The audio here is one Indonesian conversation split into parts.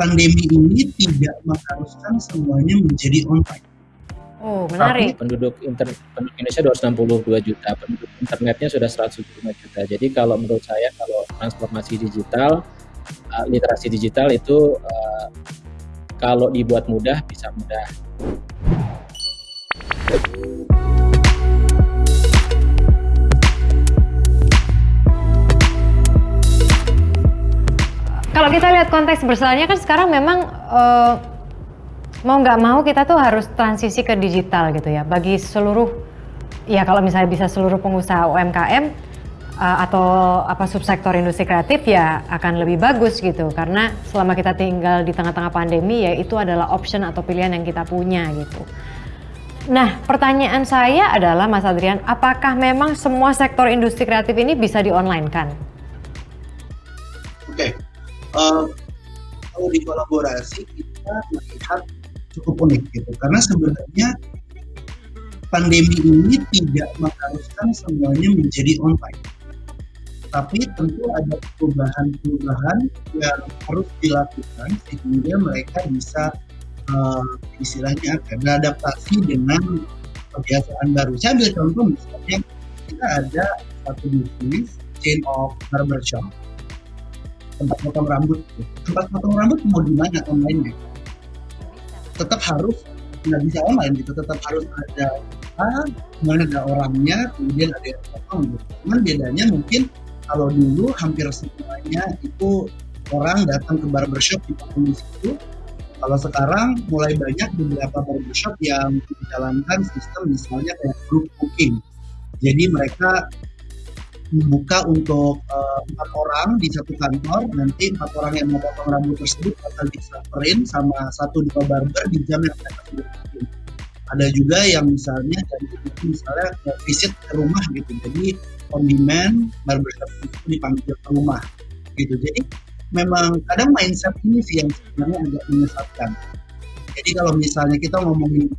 pandemi ini tidak mengharuskan semuanya menjadi online. Oh, menarik. Tapi penduduk inter, penduduk Indonesia 262 juta, penduduk internetnya sudah 175 juta. Jadi kalau menurut saya kalau transformasi digital, uh, literasi digital itu uh, kalau dibuat mudah bisa mudah. Konteks besarnya kan sekarang memang uh, mau nggak mau kita tuh harus transisi ke digital gitu ya. Bagi seluruh ya kalau misalnya bisa seluruh pengusaha UMKM uh, atau apa subsektor industri kreatif ya akan lebih bagus gitu karena selama kita tinggal di tengah-tengah pandemi ya itu adalah option atau pilihan yang kita punya gitu. Nah, pertanyaan saya adalah Mas Adrian, apakah memang semua sektor industri kreatif ini bisa di online kan? Uh, kalau di kolaborasi kita melihat cukup unik gitu. Karena sebenarnya pandemi ini tidak mengharuskan semuanya menjadi online. Tapi tentu ada perubahan-perubahan yang harus dilakukan sehingga mereka bisa uh, istilahnya beradaptasi dengan kebiasaan baru. Saya ambil contoh misalnya kita ada satu bisnis chain of barbershop tempat potong rambut. Tempat potong rambut mau di mana online tetap harus nggak bisa online gitu. Tetap harus ada ah, ada orangnya kemudian ada yang potong gitu. Cuman bedanya mungkin kalau dulu hampir semuanya itu orang datang ke barbershop di di situ. Kalau sekarang mulai banyak beberapa barbershop yang menjalankan sistem misalnya kayak group booking jadi mereka membuka untuk uh, empat orang di satu kantor. Nanti empat orang yang mau potong rambut tersebut akan disaperin sama satu di barber di jam yang sudah bikin ada juga yang misalnya dari misalnya visit ke rumah gitu. Jadi on demand barbershop itu dipanggil ke rumah gitu. Jadi memang kadang mindset ini sih yang sebenarnya agak menyesatkan. Jadi kalau misalnya kita ngomongin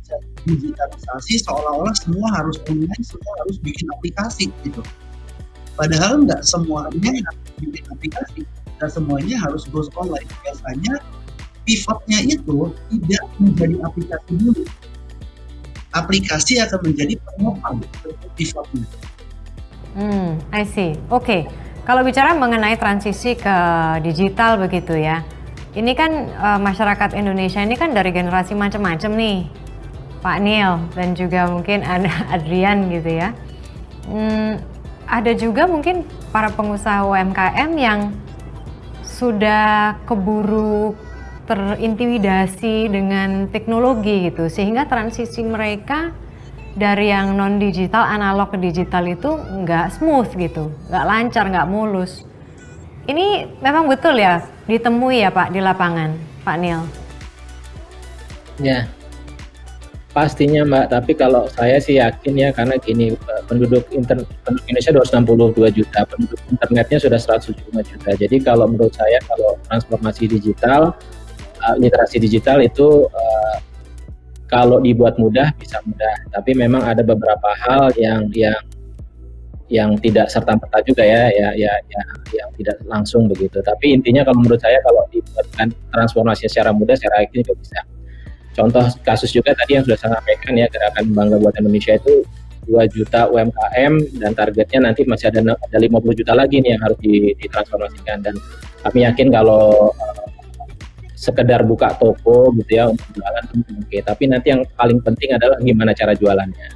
digitalisasi seolah-olah semua harus online semua harus bikin aplikasi gitu Padahal nggak semuanya yang bikin aplikasi, dan semuanya harus goes online. Biasanya pivotnya itu tidak menjadi aplikasi dulu. Aplikasi akan menjadi penopang pivotnya. Hmm, I see. Oke, okay. kalau bicara mengenai transisi ke digital begitu ya, ini kan uh, masyarakat Indonesia ini kan dari generasi macam-macam nih, Pak Neil dan juga mungkin ada Adrian gitu ya. Hmm, ada juga mungkin para pengusaha UMKM yang sudah keburu terintimidasi dengan teknologi gitu. Sehingga transisi mereka dari yang non digital analog ke digital itu nggak smooth gitu. Nggak lancar nggak mulus. Ini memang betul ya ditemui ya Pak di lapangan Pak Neil ya Pastinya Mbak, tapi kalau saya sih yakin ya karena gini penduduk inter, penduduk Indonesia 262 juta, penduduk internetnya sudah 175 juta. Jadi kalau menurut saya kalau transformasi digital, uh, literasi digital itu uh, kalau dibuat mudah bisa mudah, tapi memang ada beberapa hal yang yang yang tidak serta merta juga ya, ya, ya, ya, yang tidak langsung begitu. Tapi intinya kalau menurut saya kalau dibuatkan transformasi secara mudah, secara yakin juga bisa. Contoh kasus juga tadi yang sudah saya sampaikan ya gerakan bangga buat Indonesia itu 2 juta UMKM dan targetnya nanti masih ada ada 50 juta lagi nih yang harus ditransformasikan. Dan kami yakin kalau uh, sekedar buka toko gitu ya untuk jualan oke. Tapi nanti yang paling penting adalah gimana cara jualannya.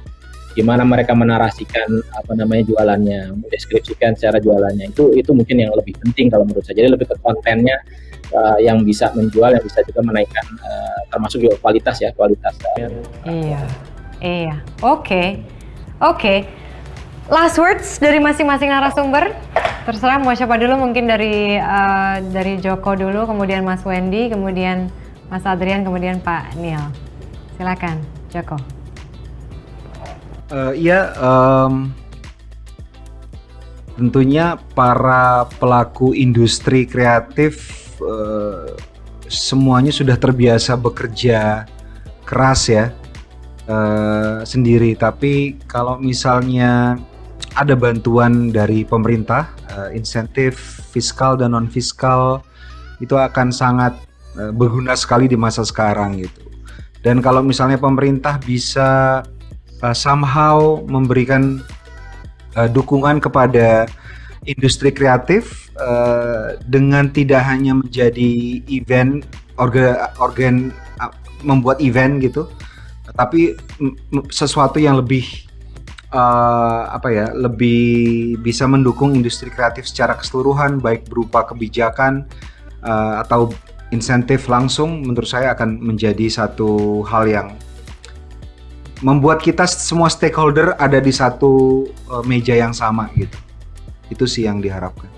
Gimana mereka menarasikan apa namanya jualannya. Mendeskripsikan secara jualannya. Itu itu mungkin yang lebih penting kalau menurut saya. Jadi lebih ke kontennya uh, yang bisa menjual yang bisa juga menaikkan uh, termasuk juga kualitas ya kualitas uh, iya. Iya. Oke. Okay. oke. Okay. last words dari masing-masing narasumber. Terserah mau siapa dulu mungkin dari uh, dari Joko dulu kemudian Mas Wendy kemudian Mas Adrian kemudian Pak Neil silakan Joko. Uh, iya um, tentunya para pelaku industri kreatif uh, semuanya sudah terbiasa bekerja keras ya uh, sendiri. Tapi kalau misalnya ada bantuan dari pemerintah, uh, insentif fiskal dan non fiskal itu akan sangat uh, berguna sekali di masa sekarang gitu. Dan kalau misalnya pemerintah bisa uh, somehow memberikan uh, dukungan kepada industri kreatif uh, dengan tidak hanya menjadi event organ organ uh, membuat event gitu, tapi sesuatu yang lebih uh, apa ya lebih bisa mendukung industri kreatif secara keseluruhan baik berupa kebijakan uh, atau insentif langsung menurut saya akan menjadi satu hal yang membuat kita semua stakeholder ada di satu uh, meja yang sama gitu. Itu sih yang diharapkan.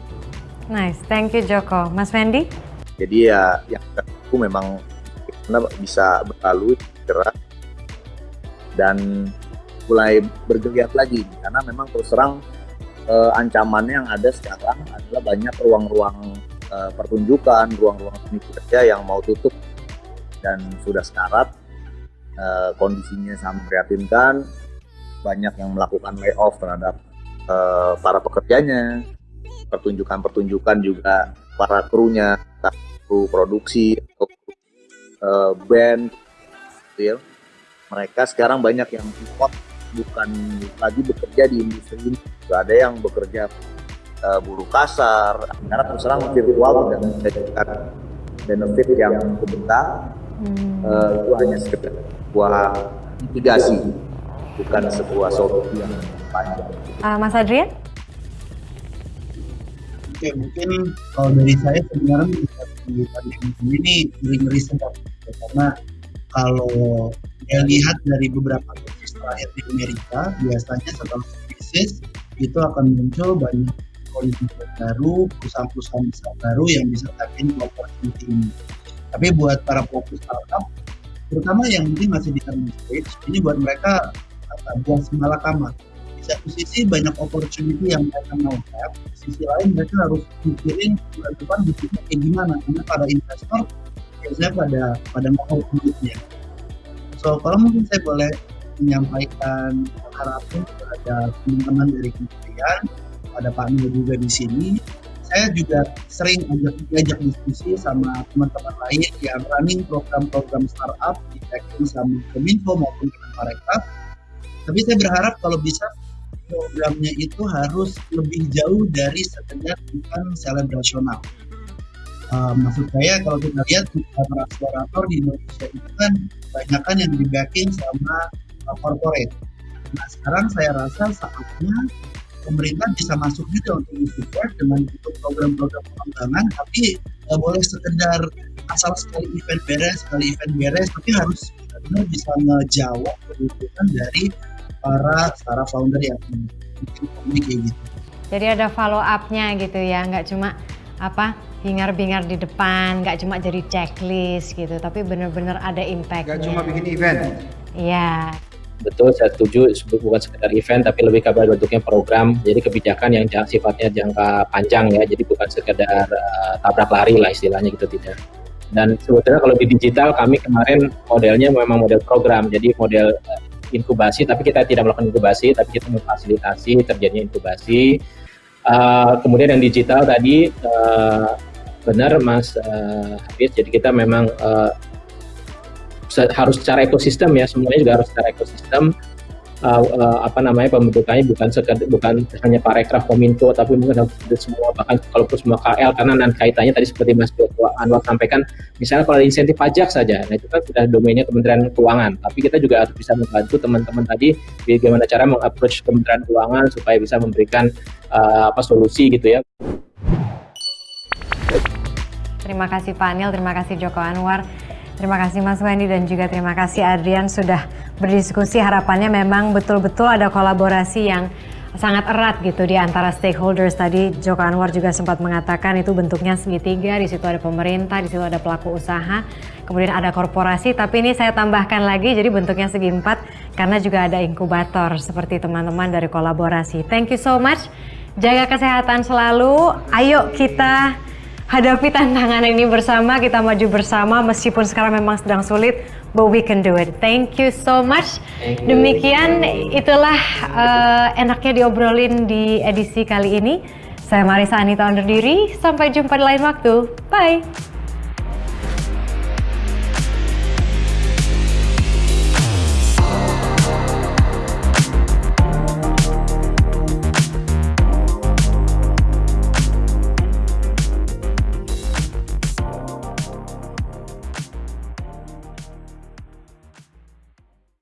Nice, thank you Joko. Mas Wendy? Jadi ya yang aku memang bisa berlalu gerak dan mulai bergeliat lagi. Karena memang terus terang uh, ancamannya yang ada sekarang adalah banyak ruang-ruang uh, pertunjukan, ruang-ruang seni kerja yang mau tutup. Dan sudah sekarat uh, kondisinya sangat memprihatinkan banyak yang melakukan layoff terhadap uh, para pekerjanya pertunjukan-pertunjukan juga para krunya kru produksi atau uh, band gitu ya. mereka sekarang banyak yang pivot bukan lagi bekerja di industri ini ada yang bekerja uh, buruh kasar karena terus terang virtual tidak memberikan benefit yang sebentar hmm. uh, itu hanya sekedar sebuah mitigasi bukan sebuah solusi yang panjang uh, Mas Adrian Oke, mungkin kalau dari saya sebenarnya di pandemi ini ngeri-ngeri sedap karena kalau saya lihat dari beberapa terakhir di Amerika biasanya setelah krisis itu akan muncul banyak politik baru, perusahaan-perusahaan besar baru yang bisa tapping opportunity ini. Tapi buat para pelaku startup, terutama yang mungkin masih di early stage, ini buat mereka buat semalakama. Satu sisi banyak opportunity yang mereka mau have, sisi lain mereka harus mikirin bulan depan bisnisnya kayak gimana, karena para investor biasanya pada pada mau duitnya. So kalau mungkin saya boleh menyampaikan harapan kepada teman-teman dari kementerian, pada Pak Nil juga di sini. Saya juga sering ajak diajak diskusi sama teman-teman lain yang running program-program startup di Tekken sama Kominfo maupun Kemenparekraf. Tapi saya berharap kalau bisa programnya itu harus lebih jauh dari sekedar bukan selebrasional. Uh, maksud saya kalau kita lihat para akselerator di Indonesia itu kan banyak kan yang di backing sama uh, corporate. Nah sekarang saya rasa saatnya pemerintah bisa masuk juga untuk support dengan untuk program-program pengembangan tapi nggak boleh sekedar asal sekali event beres sekali event beres tapi harus bisa ngejawab kebutuhan dari para para founder yang bikin kayak gitu. Jadi ada follow up-nya gitu ya, nggak cuma apa hingar-bingar di depan, nggak cuma jadi checklist gitu, tapi benar-benar ada impact. Nggak cuma bikin event. Iya betul saya setuju bukan sekedar event tapi lebih kabar bentuknya program jadi kebijakan yang sifatnya jangka panjang ya jadi bukan sekedar uh, tabrak lari lah istilahnya gitu tidak dan sebetulnya kalau di digital kami kemarin modelnya memang model program jadi model uh, inkubasi tapi kita tidak melakukan inkubasi tapi kita memfasilitasi terjadinya inkubasi. Uh, kemudian yang digital tadi uh, benar Mas uh, Hafiz jadi kita memang uh, harus secara ekosistem ya semuanya juga harus secara ekosistem uh, uh, apa namanya pembentukannya bukan sekedar bukan hanya parekraf kominfo tapi mungkin semua bahkan kalau semua KL karena nan kaitannya tadi seperti Mas Joko Anwar sampaikan misalnya kalau ada insentif pajak saja nah itu kan sudah domainnya Kementerian Keuangan. Tapi kita juga harus bisa membantu teman-teman tadi bagaimana cara mengapproach Kementerian Keuangan supaya bisa memberikan uh, apa solusi gitu ya. Terima kasih Pak Anil, terima kasih Joko Anwar. Terima kasih Mas Wendy dan juga terima kasih Adrian sudah berdiskusi. Harapannya memang betul-betul ada kolaborasi yang sangat erat gitu di antara stakeholders. Tadi Joko Anwar juga sempat mengatakan itu bentuknya segitiga, di situ ada pemerintah, di situ ada pelaku usaha, kemudian ada korporasi, tapi ini saya tambahkan lagi jadi bentuknya segi empat karena juga ada inkubator seperti teman-teman dari kolaborasi. Thank you so much. Jaga kesehatan selalu. Ayo kita hadapi tantangan ini bersama, kita maju bersama meskipun sekarang memang sedang sulit, but we can do it. Thank you so much. Demikian itulah uh, enaknya diobrolin di edisi kali ini. Saya Marisa Anita undur diri, sampai jumpa di lain waktu. Bye!